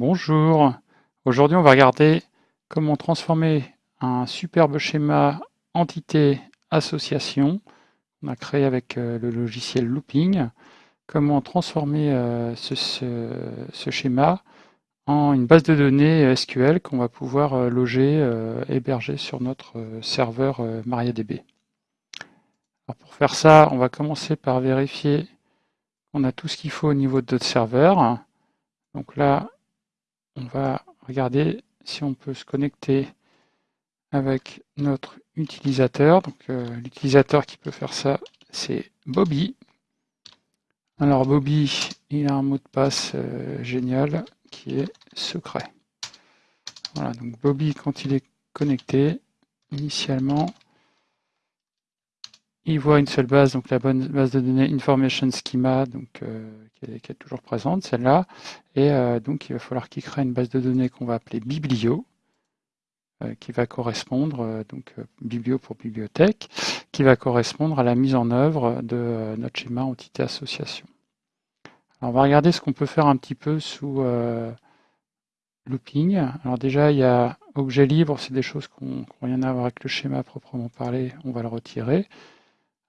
Bonjour, aujourd'hui on va regarder comment transformer un superbe schéma entité association qu'on a créé avec euh, le logiciel Looping, comment transformer euh, ce, schéma en une base de données SQL qu'on va pouvoir euh, loger, héberger sur notre serveur MariaDB. pour faire ça, on va commencer par vérifier qu'on a tout ce qu'il faut au niveau de notre serveur. Donc là, on va regarder si on peut se connecter avec notre utilisateur. Donc euh, l'utilisateur qui peut faire ça, c'est Bobby. Alors Bobby, il a un mot de passe euh, génial qui est secret. Voilà, donc Bobby, quand il est connecté, initialement, il voit une seule base, donc la bonne base de données Information Schema, donc, euh, qui, est, toujours présente, celle-là. Et euh, donc il va falloir qu'il crée une base de données qu'on va appeler Biblio, euh, qui va correspondre, donc Biblio pour bibliothèque, qui va correspondre à la mise en œuvre de notre schéma entité association. Alors, on va regarder ce qu'on peut faire un petit peu sous looping. Alors déjà, il y a objet libre, c'est des choses qui n'ont rien à voir avec le schéma proprement parlé, on va le retirer.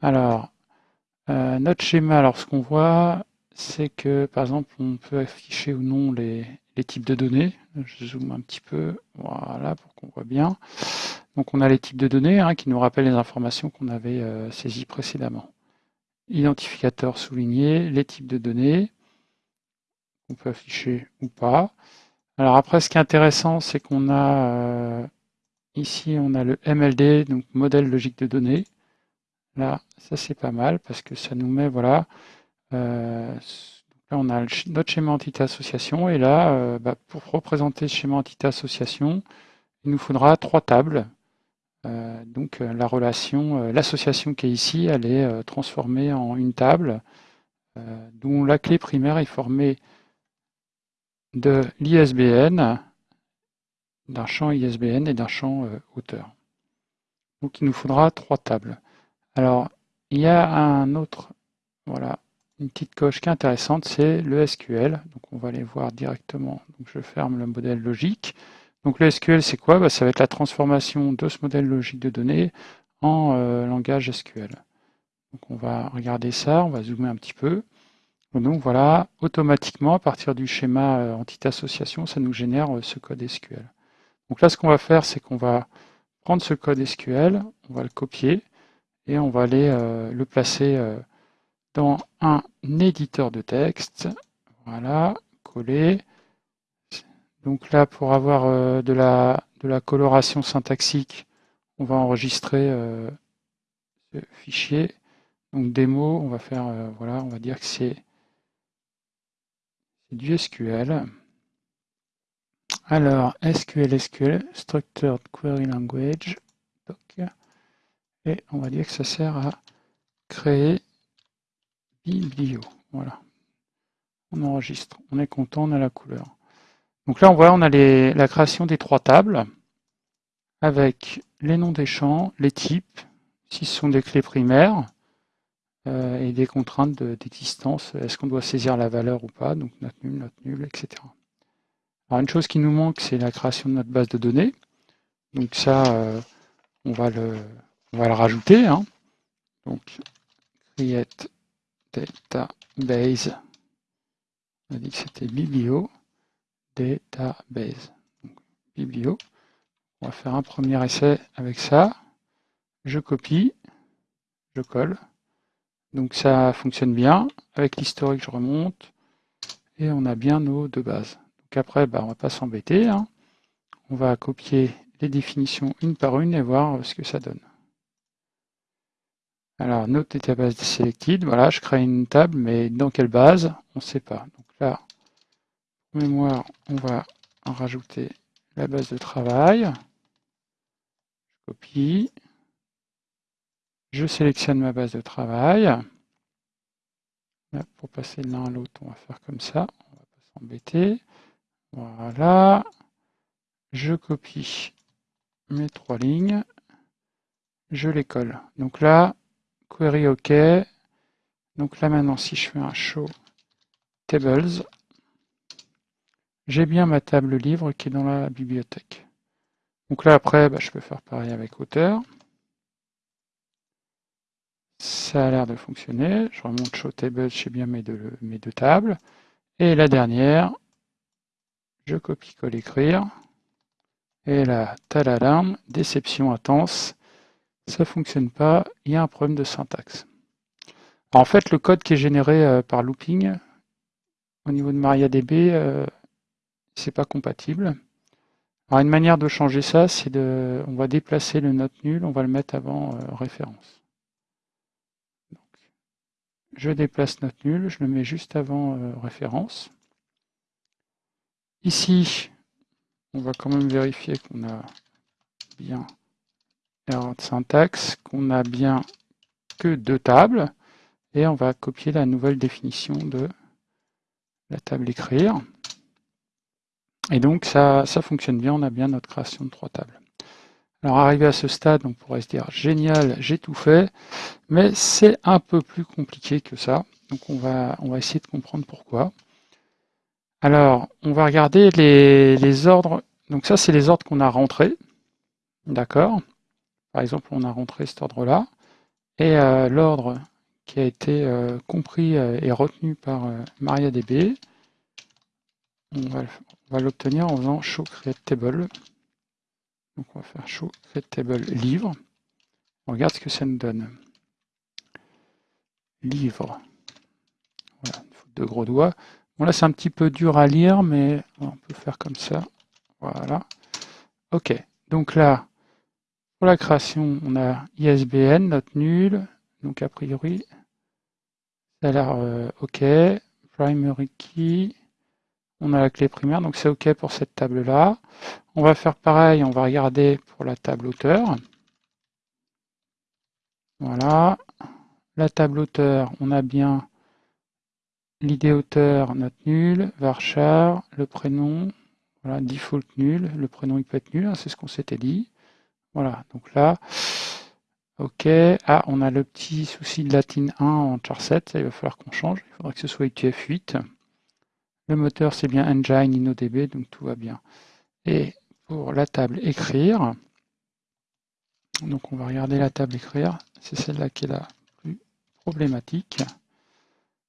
Alors, euh, notre schéma, alors ce qu'on voit, c'est que par exemple, on peut afficher ou non les, types de données. Je zoome un petit peu, voilà, pour qu'on voit bien. Donc on a les types de données hein, qui nous rappellent les informations qu'on avait euh, saisies précédemment. Identificateur souligné, les types de données, qu'on peut afficher ou pas. Alors après, ce qui est intéressant, c'est qu'on a euh, ici, on a le MLD, donc modèle logique de données. Là, ça c'est pas mal parce que ça nous met, voilà, euh, là on a notre schéma entité association et là, euh, bah, pour représenter ce schéma entité association, il nous faudra trois tables. Euh, donc la relation, l'association qui est ici, elle est transformée en une table dont la clé primaire est formée de l'ISBN, d'un champ ISBN et d'un champ auteur. Donc il nous faudra trois tables. Alors, il y a un autre, voilà, une petite coche qui est intéressante, c'est le SQL. Donc on va aller voir directement. Donc je ferme le modèle logique. Donc le SQL, c'est quoi? Bah, Ça va être la transformation de ce modèle logique de données en euh, langage SQL. Donc on va regarder ça, on va zoomer un petit peu. Donc voilà, automatiquement, à partir du schéma euh, entité association, ça nous génère euh, ce code SQL. Donc là, ce qu'on va faire, c'est qu'on va prendre ce code SQL, on va le copier, on va aller euh, le placer euh, dans un éditeur de texte. Voilà, coller. Donc là, pour avoir euh, de, la, de la coloration syntaxique, on va enregistrer ce fichier. Donc démo, on va faire, voilà, on va dire que c'est du SQL. Alors, SQL, SQL, Structured Query Language. Et on va dire que ça sert à créer biblio. Voilà. On enregistre. On est content, on a la couleur. Donc là, on voit, on a la création des trois tables avec les noms des champs, les types, si ce sont des clés primaires, euh, et des contraintes d'existence. Est-ce qu'on doit saisir la valeur ou pas? Donc notre nul, notre nul, etc. Alors une chose qui nous manque, c'est la création de notre base de données. Donc ça, euh, on va le, on va le rajouter. Hein. Donc, create database. On a dit que c'était biblio database. Donc, biblio. On va faire un premier essai avec ça. Je copie, je colle. Donc ça fonctionne bien. Avec l'historique, je remonte. Et on a bien nos deux bases. Donc après, bah, on ne va pas s'embêter. Hein. On va copier les définitions une par une et voir ce que ça donne. Alors, notre database selected, voilà, je crée une table, mais dans quelle base? On ne sait pas. Donc là, mémoire, on va en rajouter la base de travail. Je copie. Je sélectionne ma base de travail. pour passer de l'un à l'autre, on va faire comme ça. On va pas s'embêter. Voilà. Je copie mes trois lignes. Je les colle. Donc là, query OK. Donc là maintenant, si je fais un show tables, j'ai bien ma table livre qui est dans la bibliothèque. Donc là, après, bah, je peux faire pareil avec auteur. Ça a l'air de fonctionner. Je remonte Show Table, j'ai bien mes deux, mes deux tables. Et la dernière, je copie-colle écrire. Et là, l'alarme, déception intense, ça fonctionne pas, il y a un problème de syntaxe. en fait, le code qui est généré euh, par looping, au niveau de MariaDB, euh, c'est pas compatible. Alors une manière de changer ça, c'est de, on va déplacer le note nul, on va le mettre avant euh, référence. je déplace note nul, je le mets juste avant référence. Ici, on va quand même vérifier qu'on a bien de syntaxe, qu'on a bien que deux tables, et on va copier la nouvelle définition de la table écrire. Et donc ça, ça fonctionne bien, on a bien notre création de trois tables. Alors arrivé à ce stade, on pourrait se dire génial, j'ai tout fait, mais c'est un peu plus compliqué que ça. Donc on va, on va essayer de comprendre pourquoi. Alors, on va regarder les, ordres. Donc ça, c'est les ordres qu'on a rentrés. D'accord? Par exemple, on a rentré cet ordre-là. Et euh, l'ordre qui a été euh, compris euh, et retenu par MariaDB, on va, l'obtenir en faisant show create table. Donc on va faire show create table livre. On regarde ce que ça nous donne. Livre. Voilà, une faute de gros doigts. Bon, là, c'est un petit peu dur à lire, mais on peut faire comme ça. Voilà. OK. Donc là, pour la création, on a ISBN, note nulle. Donc, a priori, ça a l'air euh, OK. Primary key. On a la clé primaire, donc c'est OK pour cette table-là. On va faire pareil, on va regarder pour la table auteur. Voilà. La table auteur, on a bien l'idée auteur, note nulle, varchar, le prénom, voilà, default nul, le prénom il peut être nul, hein, c'est ce qu'on s'était dit. Voilà, donc là, ok, ah, on a le petit souci de latin 1 en char 7, ça il va falloir qu'on change, il faudra que ce soit UTF-8. Le moteur c'est bien Engine InnoDB, donc tout va bien. Et pour la table écrire, donc on va regarder la table écrire, c'est celle-là qui est la plus problématique.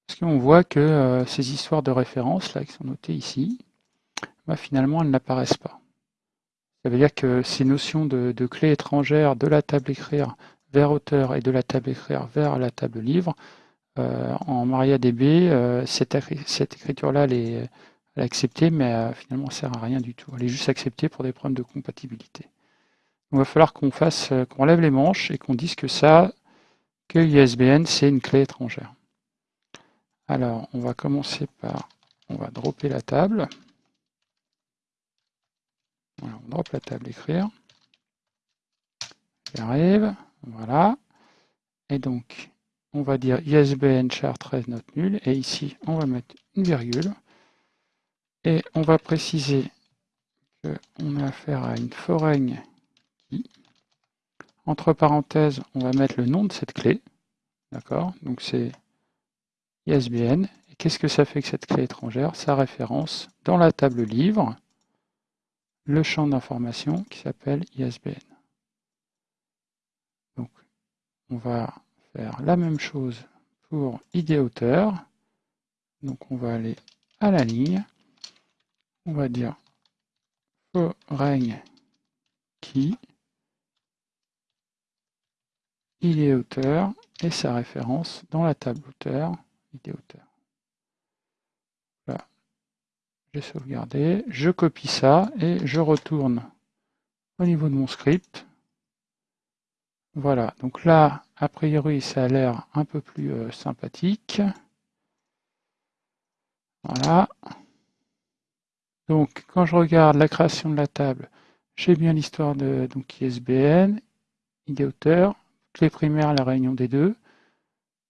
Parce qu'on voit que euh, ces histoires de référence, là, qui sont notées ici, bah, finalement, elles n'apparaissent pas. Ça veut dire que ces notions de, clés étrangères de la table écrire vers auteur et de la table écrire vers la table livre, euh, en MariaDB, euh, cette, écriture-là, elle est, acceptée, mais finalement, elle sert à rien du tout. Elle est juste acceptée pour des problèmes de compatibilité. il va falloir qu'on fasse, qu'on lève les manches et qu'on dise que ça, que ISBN, c'est une clé étrangère. Alors, on va commencer par, on va dropper la table. On drop la table écrire. J'arrive, voilà. Et donc, on va dire ISBN char 13 note nulle. Et ici, on va mettre une virgule. Et on va préciser qu'on a affaire à une foreign qui, entre parenthèses, on va mettre le nom de cette clé. D'accord? Donc c'est ISBN. Et qu'est-ce que ça fait que cette clé étrangère? Ça référence dans la table livre le champ d'information qui s'appelle ISBN. Donc, on va faire la même chose pour ID auteur. Donc, on va aller à la ligne. On va dire foreign qui ID auteur et sa référence dans la table auteur auteur. Voilà. J'ai sauvegardé, je copie ça et je retourne au niveau de mon script. Voilà, donc là, a priori, ça a l'air un peu plus euh, sympathique. Voilà. Donc, quand je regarde la création de la table, j'ai bien l'histoire de donc ISBN, ID auteur, clé primaire, la réunion des deux.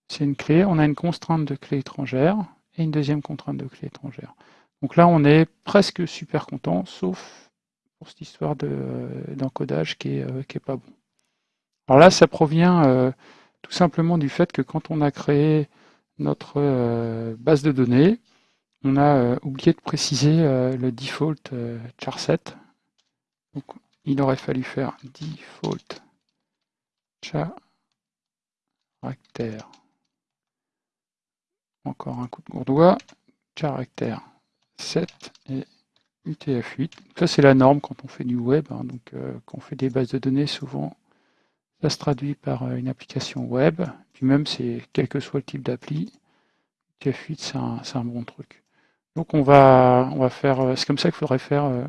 C'est une clé, on a une contrainte de clé étrangère et une deuxième contrainte de clé étrangère. Donc là, on est presque super content, sauf pour cette histoire d'encodage qui, n'est euh, pas bon. Alors là, ça provient euh, tout simplement du fait que quand on a créé notre euh, base de données, on a oublié de préciser le default charset. Donc, il aurait fallu faire default caractère. Encore un coup de gourdois. Caractère 7 et UTF-8. Ça, c'est la norme quand on fait du web. Hein. donc, euh, quand on fait des bases de données, souvent, ça se traduit par euh, une application web. Puis même, c'est quel que soit le type d'appli, UTF-8, c'est un, bon truc. Donc, on va, on va faire. Euh, c'est comme ça qu'il faudrait faire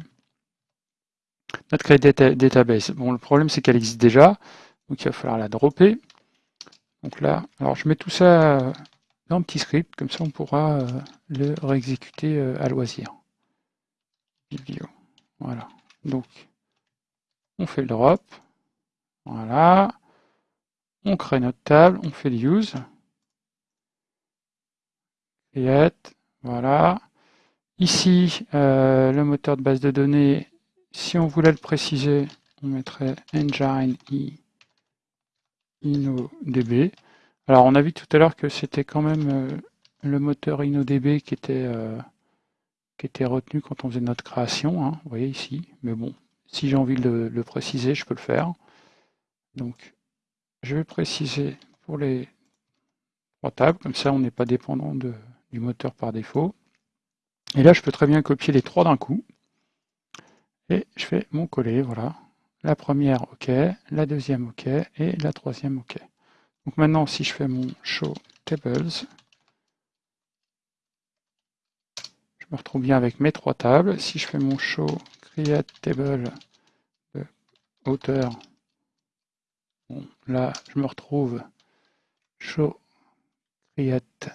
notre crédit database. Bon, le problème, c'est qu'elle existe déjà. Donc, il va falloir la dropper. Donc là, alors je mets tout ça dans un petit script, comme ça on pourra le réexécuter à loisir. Voilà. Donc, on fait le drop. Voilà. On crée notre table, on fait le use. Create. Voilà. Ici, euh, le moteur de base de données, si on voulait le préciser, on mettrait engine i InnoDB. Alors, on a vu tout à l'heure que c'était quand même euh, le moteur InnoDB qui était euh, qui était retenu quand on faisait notre création, hein, vous voyez ici, mais bon, si j'ai envie de le, préciser, je peux le faire. Donc, je vais préciser pour les trois tables, comme ça on n'est pas dépendant du moteur par défaut. Et là, je peux très bien copier les trois d'un coup. Et je fais mon coller, voilà. La première, OK, la deuxième, OK, et la troisième, OK. Donc maintenant, si je fais mon show tables, me retrouve bien avec mes trois tables. Si je fais mon show create table de hauteur, là je me retrouve show create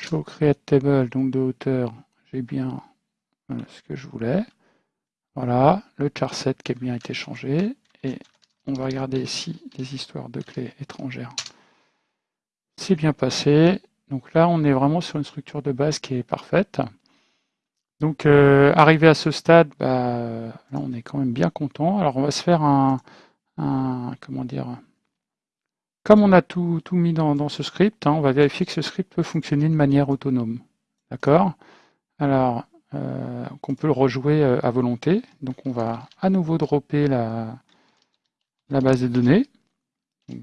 show create table donc de hauteur, j'ai bien euh, ce que je voulais. Voilà, le charset qui a bien été changé et on va regarder ici les histoires de clés étrangères. C'est bien passé. Donc là, on est vraiment sur une structure de base qui est parfaite. Donc, euh, arrivé à ce stade, bah, là, on est quand même bien content. Alors, on va se faire un, comment dire, comme on a tout, mis dans, ce script, hein, on va vérifier que ce script peut fonctionner de manière autonome. D'accord? Alors, euh, qu'on peut le rejouer euh, à volonté. Donc, on va à nouveau dropper la, la base de données. Donc,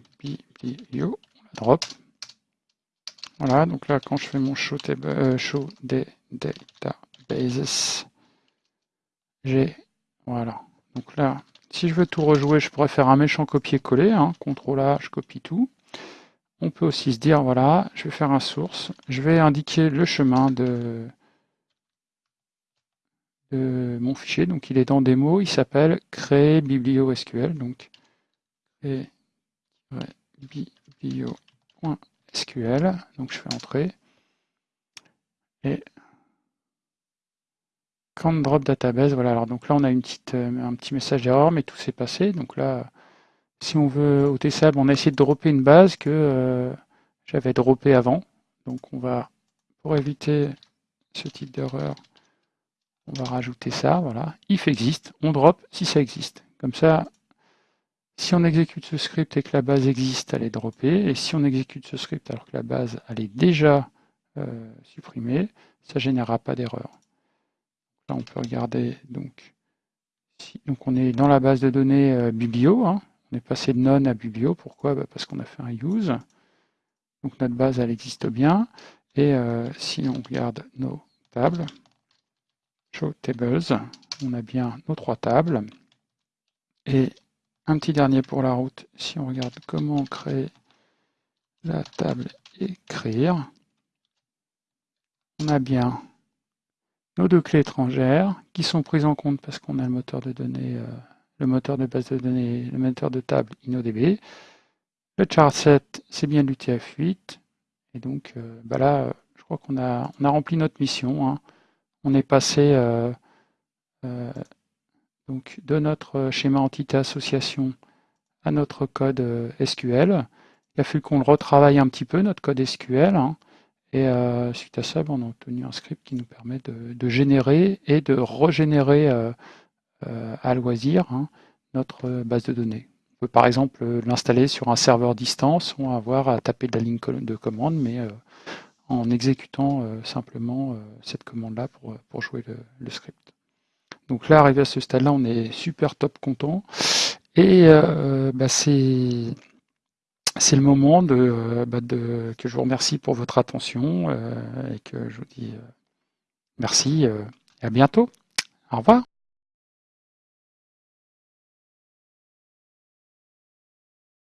drop. Voilà, donc là, quand je fais mon show, table, euh, show databases, j'ai, voilà. Donc là, si je veux tout rejouer, je pourrais faire un méchant copier-coller, hein, CTRL A, je copie tout. On peut aussi se dire, voilà, je vais faire un source, je vais indiquer le chemin de, de mon fichier, donc il est dans démo, il s'appelle créer biblio SQL, donc créer biblio SQL. Donc je fais entrer. Et quand drop database, voilà. Alors donc là on a une petite, euh, un petit message d'erreur, mais tout s'est passé. Donc là, si on veut au TSAB, on a essayé de dropper une base que euh, j'avais droppé avant. Donc on va, pour éviter ce type d'erreur, on va rajouter ça, voilà. If existe, on drop si ça existe. Comme ça, si on exécute ce script et que la base existe, elle est droppée. Et si on exécute ce script alors que la base elle est déjà euh, supprimée, ça ne générera pas d'erreur. Là, on peut regarder. Donc, donc, on est dans la base de données euh, biblio. Hein. On est passé de none à biblio. Pourquoi? Bah, Parce qu'on a fait un use. Donc notre base, elle existe bien. Et euh, si on regarde nos tables, show tables, on a bien nos trois tables. Et un petit dernier pour la route, si on regarde comment créer la table écrire, on a bien nos deux clés étrangères qui sont prises en compte parce qu'on a le moteur de données, euh, le moteur de base de données, le moteur de table InnoDB. Le charset, c'est bien l'UTF-8. Et donc euh, bah là, je crois qu'on a, on a rempli notre mission. Hein. On est passé euh, donc de notre schéma entité association à notre code euh, SQL. Il a fallu qu'on le retravaille un petit peu, notre code SQL. Hein. et euh, suite à ça, ben, on a obtenu un script qui nous permet de, générer et de régénérer euh, à loisir hein, notre base de données. On peut par exemple l'installer sur un serveur distance sans avoir à taper de la ligne de commande, mais en exécutant simplement cette commande-là pour jouer le, script. Donc là, arrivé à ce stade-là, on est super top content. Et bah, c'est le moment bah, de, que je vous remercie pour votre attention et que je vous dis merci et à bientôt. Au revoir.